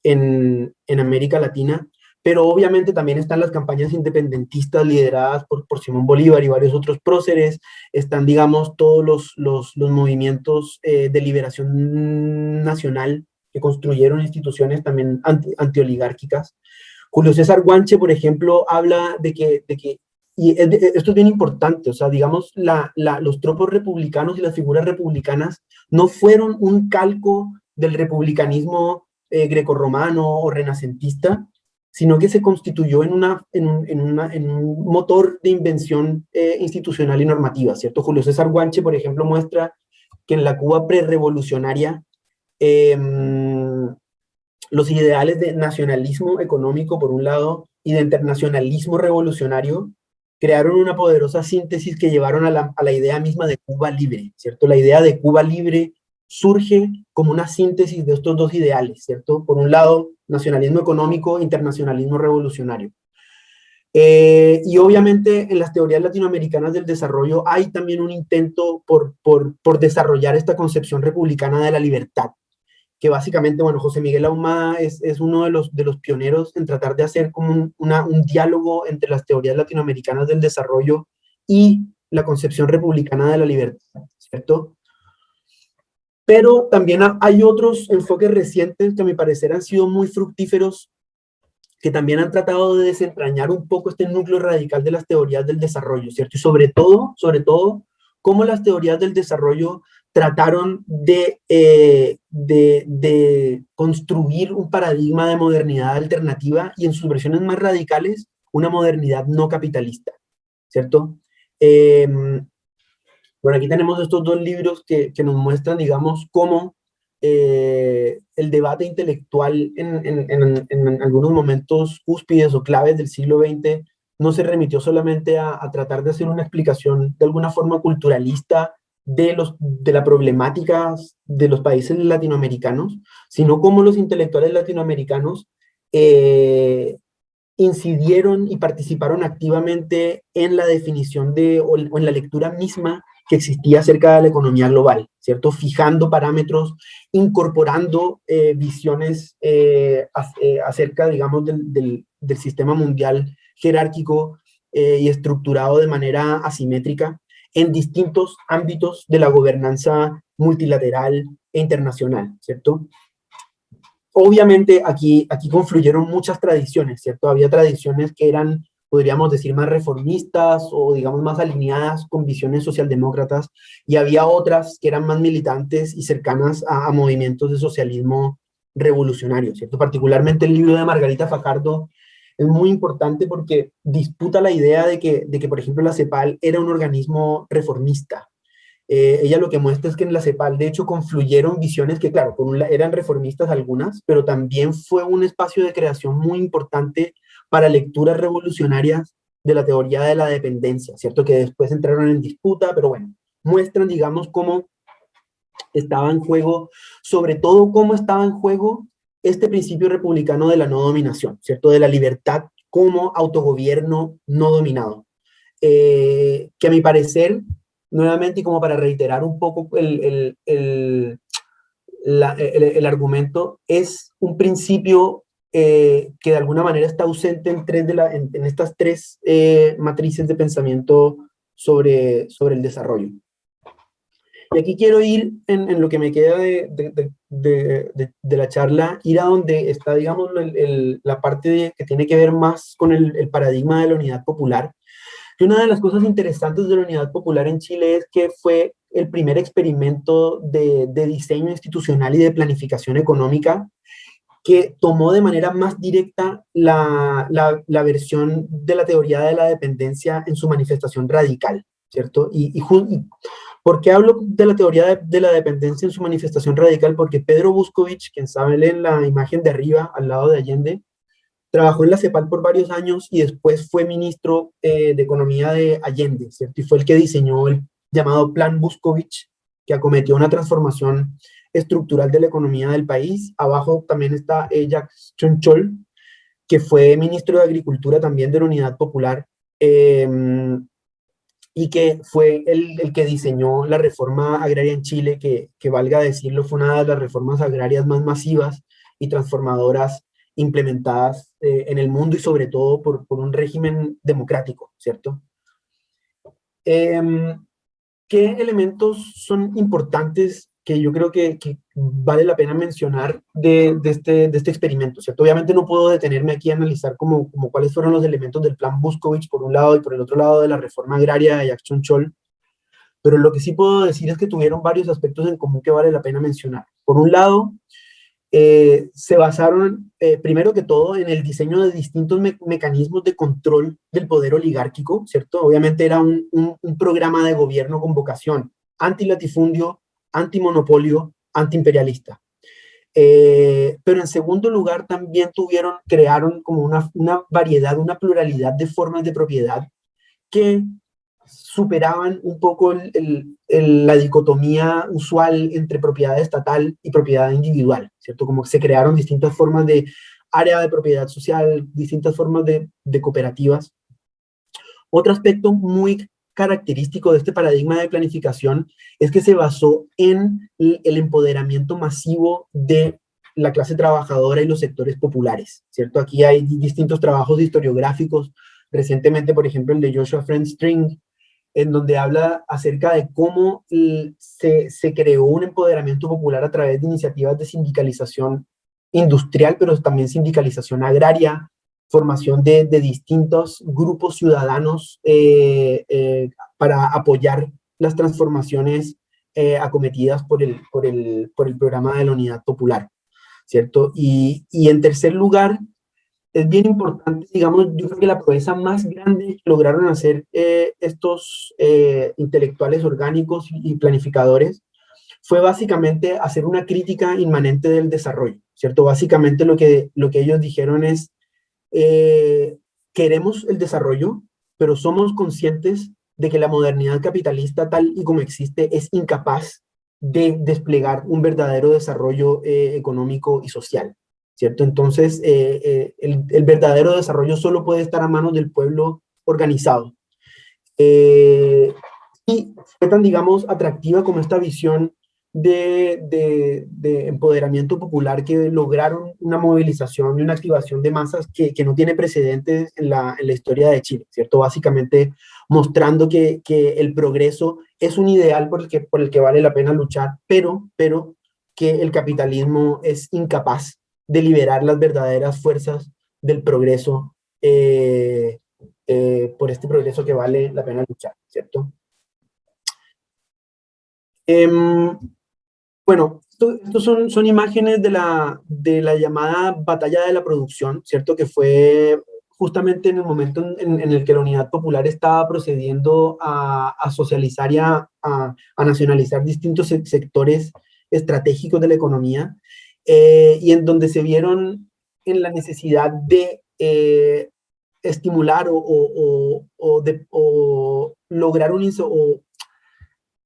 en, en América Latina, pero obviamente también están las campañas independentistas lideradas por, por Simón Bolívar y varios otros próceres, están, digamos, todos los, los, los movimientos eh, de liberación nacional que construyeron instituciones también anti, antioligárquicas. Julio César Guanche, por ejemplo, habla de que, de que y esto es bien importante, o sea, digamos, la, la, los tropos republicanos y las figuras republicanas no fueron un calco del republicanismo eh, grecorromano o renacentista, sino que se constituyó en, una, en, un, en, una, en un motor de invención eh, institucional y normativa, ¿cierto? Julio César Guanche, por ejemplo, muestra que en la Cuba prerevolucionaria eh, los ideales de nacionalismo económico, por un lado, y de internacionalismo revolucionario, crearon una poderosa síntesis que llevaron a la, a la idea misma de Cuba libre, ¿cierto? La idea de Cuba libre surge como una síntesis de estos dos ideales, ¿cierto? Por un lado, nacionalismo económico, internacionalismo revolucionario. Eh, y obviamente en las teorías latinoamericanas del desarrollo hay también un intento por, por, por, desarrollar esta concepción republicana de la libertad, que básicamente, bueno, José Miguel Ahumada es, es uno de los, de los pioneros en tratar de hacer como un, un diálogo entre las teorías latinoamericanas del desarrollo y la concepción republicana de la libertad, ¿cierto? Pero también hay otros enfoques recientes que a mi parecer han sido muy fructíferos, que también han tratado de desentrañar un poco este núcleo radical de las teorías del desarrollo, ¿cierto? Y sobre todo, sobre todo, cómo las teorías del desarrollo trataron de, eh, de, de, construir un paradigma de modernidad alternativa y en sus versiones más radicales, una modernidad no capitalista, ¿cierto? Eh, bueno, aquí tenemos estos dos libros que, que nos muestran, digamos, cómo eh, el debate intelectual en, en, en, en, algunos momentos cúspides o claves del siglo XX no se remitió solamente a, a, tratar de hacer una explicación de alguna forma culturalista de, los, de la problemática de los países latinoamericanos, sino cómo los intelectuales latinoamericanos eh, incidieron y participaron activamente en la definición de, o, en la lectura misma que existía acerca de la economía global, ¿cierto? Fijando parámetros, incorporando eh, visiones eh, acerca, digamos, del, del, sistema mundial jerárquico y estructurado de manera asimétrica en distintos ámbitos de la gobernanza multilateral e internacional, ¿cierto? Obviamente aquí, aquí confluyeron muchas tradiciones, ¿cierto? Había tradiciones que eran podríamos decir, más reformistas o digamos más alineadas con visiones socialdemócratas, y había otras que eran más militantes y cercanas a, a movimientos de socialismo revolucionario, ¿cierto? Particularmente el libro de Margarita Fajardo es muy importante porque disputa la idea de que, de que por ejemplo, la CEPAL era un organismo reformista. Eh, ella lo que muestra es que en la CEPAL, de hecho, confluyeron visiones que, claro, eran reformistas algunas, pero también fue un espacio de creación muy importante para lecturas revolucionarias de la teoría de la dependencia, ¿cierto? Que después entraron en disputa, pero bueno, muestran, digamos, cómo estaba en juego, sobre todo cómo estaba en juego este principio republicano de la no dominación, ¿cierto? De la libertad como autogobierno no dominado. Eh, que a mi parecer, nuevamente, y como para reiterar un poco el, el, el, el, argumento, es un principio eh, que de alguna manera está ausente en, en estas tres eh, matrices de pensamiento sobre, sobre el desarrollo. Y aquí quiero ir en, en lo que me queda de, de, de, de, la charla, ir a donde está, digamos, el, el, la parte que tiene que ver más con el, el paradigma de la unidad popular. Y una de las cosas interesantes de la unidad popular en Chile es que fue el primer experimento de, de, diseño institucional y de planificación económica que tomó de manera más directa la, la, la, versión de la teoría de la dependencia en su manifestación radical, ¿cierto? Y, y, y ¿por qué hablo de la teoría de, la dependencia en su manifestación radical? Porque Pedro Buscovich, quien sabe en la imagen de arriba, al lado de Allende, trabajó en la CEPAL por varios años y después fue ministro eh, de Economía de Allende, ¿cierto? Y fue el que diseñó el llamado Plan Buscovich, que acometió una transformación estructural de la economía del país. Abajo también está eh, Jacques Chonchol, que fue ministro de Agricultura también de la Unidad Popular, eh, y que fue el, el, que diseñó la reforma agraria en Chile, que, que, valga decirlo, fue una de las reformas agrarias más masivas y transformadoras implementadas eh, en el mundo y sobre todo por, por un régimen democrático, ¿cierto? Em, ¿Qué elementos son importantes que yo creo que, vale la pena mencionar de, este, de este experimento, ¿cierto? Obviamente no puedo detenerme aquí a analizar como, como cuáles fueron los elementos del plan Buskovich por un lado y por el otro lado de la reforma agraria de Jackson Chol, pero lo que sí puedo decir es que tuvieron varios aspectos en común que vale la pena mencionar. Por un lado, eh, se basaron, eh, primero que todo, en el diseño de distintos mecanismos de control del poder oligárquico, ¿cierto? Obviamente era un, un, programa de gobierno con vocación antilatifundio, antimonopolio, antiimperialista. Eh, pero en segundo lugar también tuvieron, crearon como una, variedad, una pluralidad de formas de propiedad que superaban un poco la dicotomía usual entre propiedad estatal y propiedad individual, ¿cierto? Como que se crearon distintas formas de área de propiedad social, distintas formas de, cooperativas. Otro aspecto muy característico de este paradigma de planificación es que se basó en el empoderamiento masivo de la clase trabajadora y los sectores populares, ¿cierto? Aquí hay distintos trabajos historiográficos, recientemente, por ejemplo, el de Joshua Friend String, en donde habla acerca de cómo se, se, creó un empoderamiento popular a través de iniciativas de sindicalización industrial, pero también sindicalización agraria, formación de, de distintos grupos ciudadanos eh, eh, para apoyar las transformaciones eh, acometidas por el, por, el, por el programa de la Unidad Popular, ¿cierto? Y, y en tercer lugar, es bien importante, digamos, yo creo que la proeza más grande que lograron hacer estos intelectuales orgánicos y planificadores fue básicamente hacer una crítica inmanente del desarrollo, ¿cierto? Básicamente lo que, lo que ellos dijeron es, eh, queremos el desarrollo, pero somos conscientes de que la modernidad capitalista tal y como existe es incapaz de desplegar un verdadero desarrollo económico y social. ¿cierto? Entonces, eh, eh, el, verdadero desarrollo solo puede estar a manos del pueblo organizado. Eh, y fue tan, digamos, atractiva como esta visión de, empoderamiento popular que lograron una movilización y una activación de masas que, no tiene precedentes en la, historia de Chile, ¿cierto? Básicamente mostrando que, el progreso es un ideal por el, que, por el que vale la pena luchar, pero, pero que el capitalismo es incapaz de liberar las verdaderas fuerzas del progreso, eh, eh, por este progreso que vale la pena luchar, ¿cierto? Em, bueno, estos son, son imágenes de la, de la llamada batalla de la producción, ¿cierto? Que fue justamente en el momento en, el que la Unidad Popular estaba procediendo a, socializar y a, a, nacionalizar distintos sectores estratégicos de la economía, eh, y en donde se vieron en la necesidad de eh, estimular o, lograr un o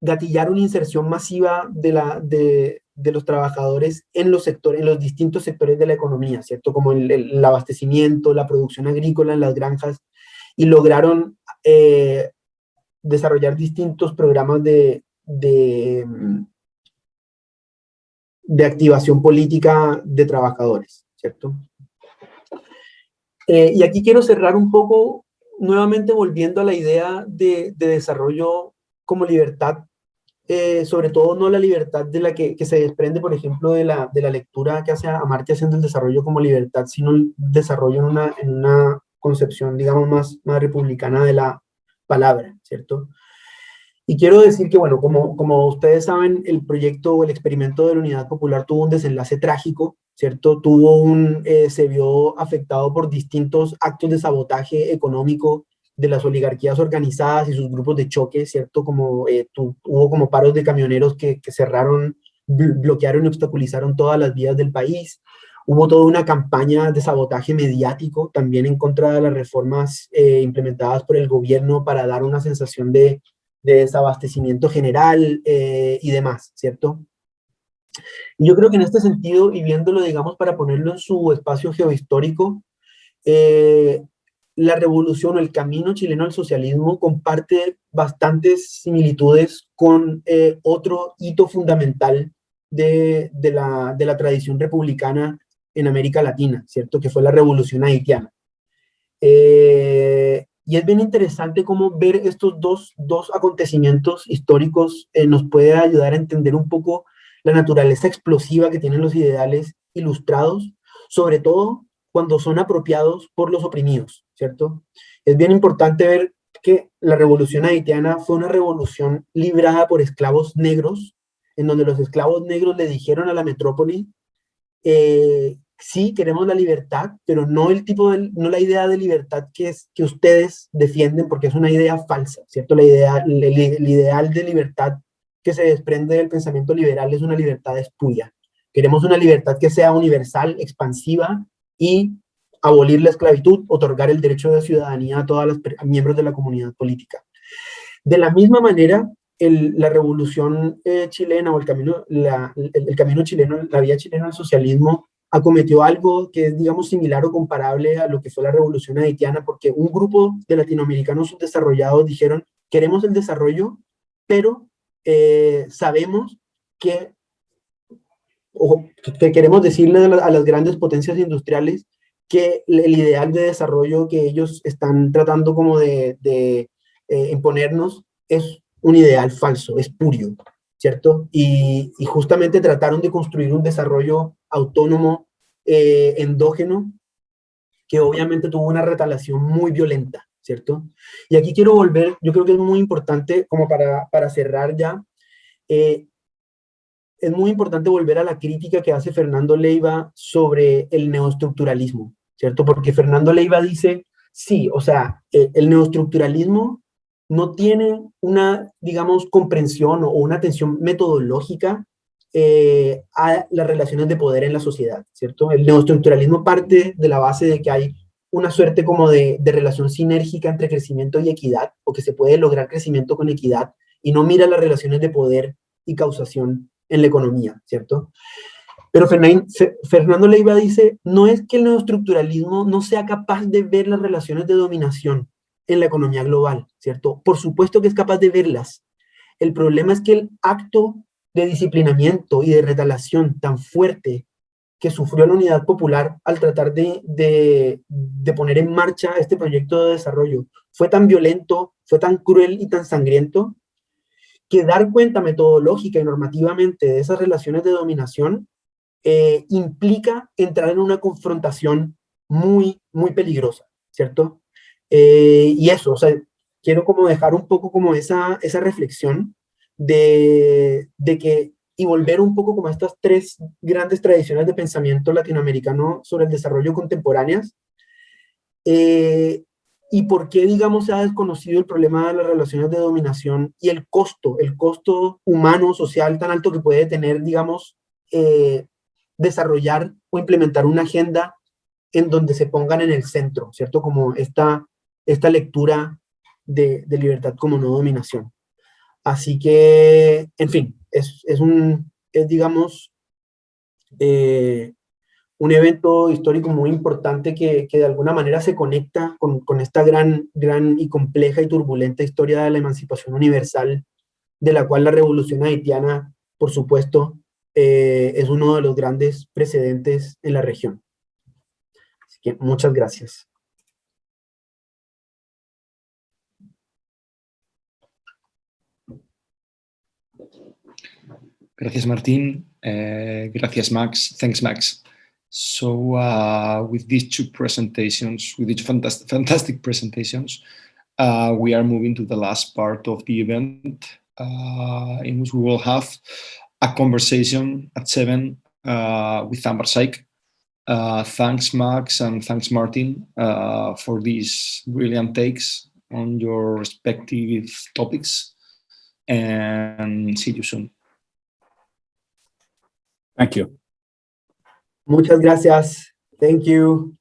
gatillar una inserción masiva de, la, de, los trabajadores en los sectores, en los distintos sectores de la economía, ¿cierto? Como el, abastecimiento, la producción agrícola en las granjas, y lograron eh, desarrollar distintos programas de, de activación política de trabajadores, ¿cierto? Eh, y aquí quiero cerrar un poco, nuevamente volviendo a la idea de, desarrollo como libertad, eh, sobre todo no la libertad de la que, se desprende, por ejemplo, de la, de la lectura que hace Amartya haciendo el desarrollo como libertad, sino el desarrollo en una, en una concepción, digamos, más, más republicana de la palabra, ¿cierto? Y quiero decir que, bueno, como, como ustedes saben, el proyecto o el experimento de la Unidad Popular tuvo un desenlace trágico, ¿cierto? Tuvo un, eh, se vio afectado por distintos actos de sabotaje económico de las oligarquías organizadas y sus grupos de choque, ¿cierto? Como eh, hubo como paros de camioneros que, que cerraron, bloquearon y obstaculizaron todas las vías del país. Hubo toda una campaña de sabotaje mediático también en contra de las reformas eh, implementadas por el gobierno para dar una sensación de de desabastecimiento general eh, y demás, ¿cierto? yo creo que en este sentido, y viéndolo, digamos, para ponerlo en su espacio geohistórico, eh, la revolución o el camino chileno al socialismo comparte bastantes similitudes con eh, otro hito fundamental de, la, de, la, tradición republicana en América Latina, ¿cierto? Que fue la revolución haitiana. Eh, y es bien interesante cómo ver estos dos, dos acontecimientos históricos eh, nos puede ayudar a entender un poco la naturaleza explosiva que tienen los ideales ilustrados, sobre todo cuando son apropiados por los oprimidos, ¿cierto? Es bien importante ver que la revolución haitiana fue una revolución librada por esclavos negros, en donde los esclavos negros le dijeron a la metrópoli, eh, sí, queremos la libertad, pero no el tipo de, no la idea de libertad que, es, que ustedes defienden, porque es una idea falsa, ¿cierto? La idea, el, el ideal de libertad que se desprende del pensamiento liberal es una libertad espuria. Queremos una libertad que sea universal, expansiva y abolir la esclavitud, otorgar el derecho de ciudadanía a todos los miembros de la comunidad política. De la misma manera, la revolución eh, chilena o el camino, el, camino chileno, la vía chilena al socialismo acometió algo que es, digamos, similar o comparable a lo que fue la revolución haitiana, porque un grupo de latinoamericanos subdesarrollados dijeron, queremos el desarrollo, pero eh, sabemos que, o que queremos decirle a, las grandes potencias industriales que el ideal de desarrollo que ellos están tratando como de, de eh, imponernos es un ideal falso, espurio, ¿cierto? Y, y, justamente trataron de construir un desarrollo autónomo, eh, endógeno, que obviamente tuvo una retalación muy violenta, ¿cierto? Y aquí quiero volver, yo creo que es muy importante, como para, para cerrar ya, eh, es muy importante volver a la crítica que hace Fernando Leiva sobre el neoestructuralismo, ¿cierto? Porque Fernando Leiva dice, sí, o sea, eh, el neoestructuralismo no tiene una, digamos, comprensión o una atención metodológica eh, a las relaciones de poder en la sociedad, ¿cierto? El neoestructuralismo parte de la base de que hay una suerte como de, de, relación sinérgica entre crecimiento y equidad, o que se puede lograr crecimiento con equidad, y no mira las relaciones de poder y causación en la economía, ¿cierto? Pero Fernando Leiva dice, no es que el neoestructuralismo no sea capaz de ver las relaciones de dominación en la economía global, ¿cierto? Por supuesto que es capaz de verlas. El problema es que el acto de disciplinamiento y de retalación tan fuerte que sufrió la unidad popular al tratar de, de, de, poner en marcha este proyecto de desarrollo fue tan violento, fue tan cruel y tan sangriento, que dar cuenta metodológica y normativamente de esas relaciones de dominación eh, implica entrar en una confrontación muy, muy peligrosa, ¿cierto? Eh, y eso, o sea, quiero como dejar un poco como esa, esa reflexión de, de que, y volver un poco como a estas tres grandes tradiciones de pensamiento latinoamericano sobre el desarrollo contemporáneas, eh, y por qué, digamos, se ha desconocido el problema de las relaciones de dominación y el costo, el costo humano, social tan alto que puede tener, digamos, eh, desarrollar o implementar una agenda en donde se pongan en el centro, ¿cierto? Como esta, esta lectura de, de libertad como no dominación. Así que, en fin, es, es un, es, digamos, eh, un evento histórico muy importante que, que, de alguna manera se conecta con, con, esta gran, gran y compleja y turbulenta historia de la emancipación universal, de la cual la revolución haitiana, por supuesto, eh, es uno de los grandes precedentes en la región. Así que muchas gracias. Gracias, Martín. Uh, gracias, Max. Thanks, Max. So uh, with these two presentations, with these fantastic, fantastic presentations, uh, we are moving to the last part of the event uh, in which we will have a conversation at seven uh, with Amber Syke. Uh, thanks, Max, and thanks, Martin, uh, for these brilliant takes on your respective topics. And see you soon. Thank you. Muchas gracias. Thank you.